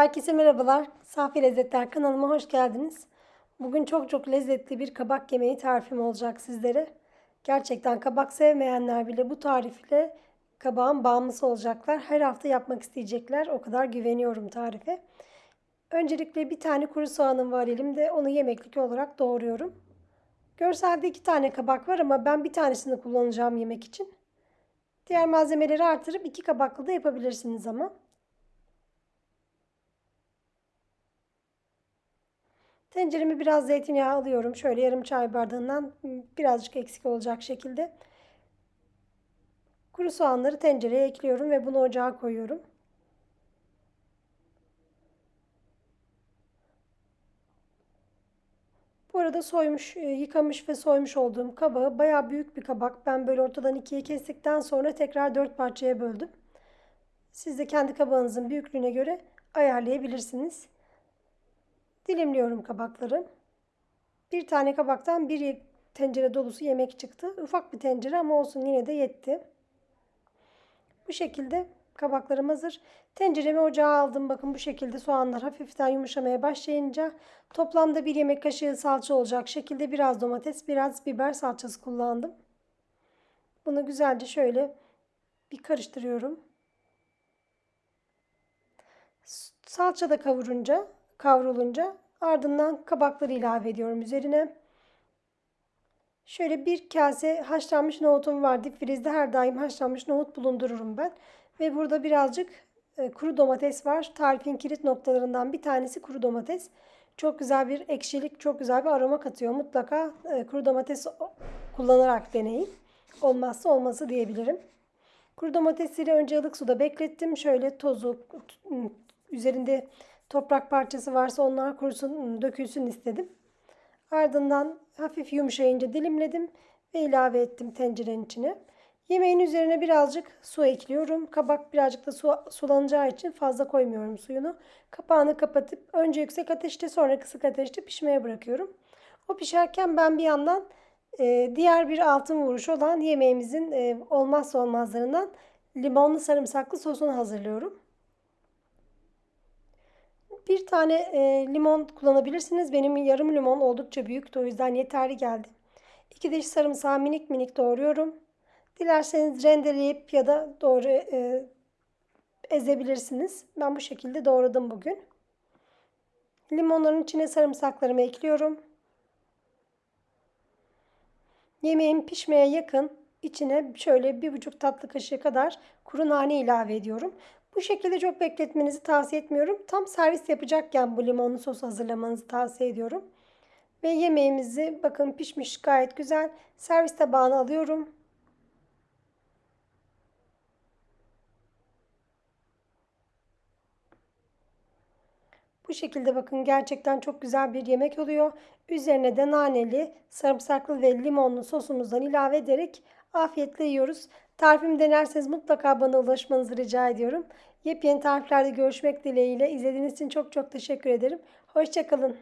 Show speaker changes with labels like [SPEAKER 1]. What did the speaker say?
[SPEAKER 1] Herkese merhabalar. Safi Lezzetler kanalıma hoş geldiniz. Bugün çok çok lezzetli bir kabak yemeği tarifim olacak sizlere. Gerçekten kabak sevmeyenler bile bu tarifle kabağın bağımlısı olacaklar. Her hafta yapmak isteyecekler. O kadar güveniyorum tarife. Öncelikle bir tane kuru soğanım var elimde. Onu yemeklik olarak doğruyorum. Görselde iki tane kabak var ama ben bir tanesini kullanacağım yemek için. Diğer malzemeleri artırıp iki kabaklı da yapabilirsiniz ama. Tenceremi biraz zeytinyağı alıyorum. Şöyle yarım çay bardağından birazcık eksik olacak şekilde. Kuru soğanları tencereye ekliyorum ve bunu ocağa koyuyorum. Bu arada soymuş, e, yıkamış ve soymuş olduğum kabağı bayağı büyük bir kabak. Ben böyle ortadan ikiye kestikten sonra tekrar dört parçaya böldüm. Siz de kendi kabağınızın büyüklüğüne göre ayarlayabilirsiniz. Dilimliyorum kabakları. Bir tane kabaktan bir tencere dolusu yemek çıktı. Ufak bir tencere ama olsun yine de yetti. Bu şekilde kabaklarım hazır. Tenceremi ocağa aldım. Bakın bu şekilde soğanlar hafiften yumuşamaya başlayınca toplamda bir yemek kaşığı salça olacak şekilde biraz domates, biraz biber salçası kullandım. Bunu güzelce şöyle bir karıştırıyorum. Salça da kavurunca kavrulunca ardından kabakları ilave ediyorum üzerine. Şöyle bir kase haşlanmış nohutum var. Dip frizde her daim haşlanmış nohut bulundururum ben. Ve burada birazcık e, kuru domates var. Tarifin kilit noktalarından bir tanesi kuru domates. Çok güzel bir ekşilik, çok güzel bir aroma katıyor. Mutlaka e, kuru domates kullanarak deneyin. Olmazsa olması diyebilirim. Kuru domatesleri önce ılık suda beklettim. Şöyle tozu üzerinde toprak parçası varsa onlar kurusun, dökülsün istedim. Ardından hafif yumuşayınca dilimledim ve ilave ettim tencerenin içine. Yemeğin üzerine birazcık su ekliyorum. Kabak birazcık da su, sulanacağı için fazla koymuyorum suyunu. Kapağını kapatıp önce yüksek ateşte sonra kısık ateşte pişmeye bırakıyorum. O pişerken ben bir yandan e, diğer bir altın vuruş olan yemeğimizin e, olmazsa olmazlarından limonlu sarımsaklı sosunu hazırlıyorum. Bir tane e, limon kullanabilirsiniz. Benim yarım limon oldukça büyüktü. O yüzden yeterli geldi. İki diş sarımsağı minik minik doğruyorum. Dilerseniz rendeleyip ya da doğru e, ezebilirsiniz. Ben bu şekilde doğradım bugün. Limonların içine sarımsaklarımı ekliyorum. Yemeğim pişmeye yakın içine şöyle bir buçuk tatlı kaşığı kadar kuru nane ilave ediyorum. Bu şekilde çok bekletmenizi tavsiye etmiyorum. Tam servis yapacakken bu limonlu sos hazırlamanızı tavsiye ediyorum. Ve yemeğimizi bakın pişmiş gayet güzel. Servis tabağına alıyorum. Bu şekilde bakın gerçekten çok güzel bir yemek oluyor. Üzerine de naneli, sarımsaklı ve limonlu sosumuzdan ilave ederek afiyetle yiyoruz. Tarifimi denerseniz mutlaka bana ulaşmanızı rica ediyorum. Yepyeni tariflerde görüşmek dileğiyle. İzlediğiniz için çok çok teşekkür ederim. Hoşçakalın.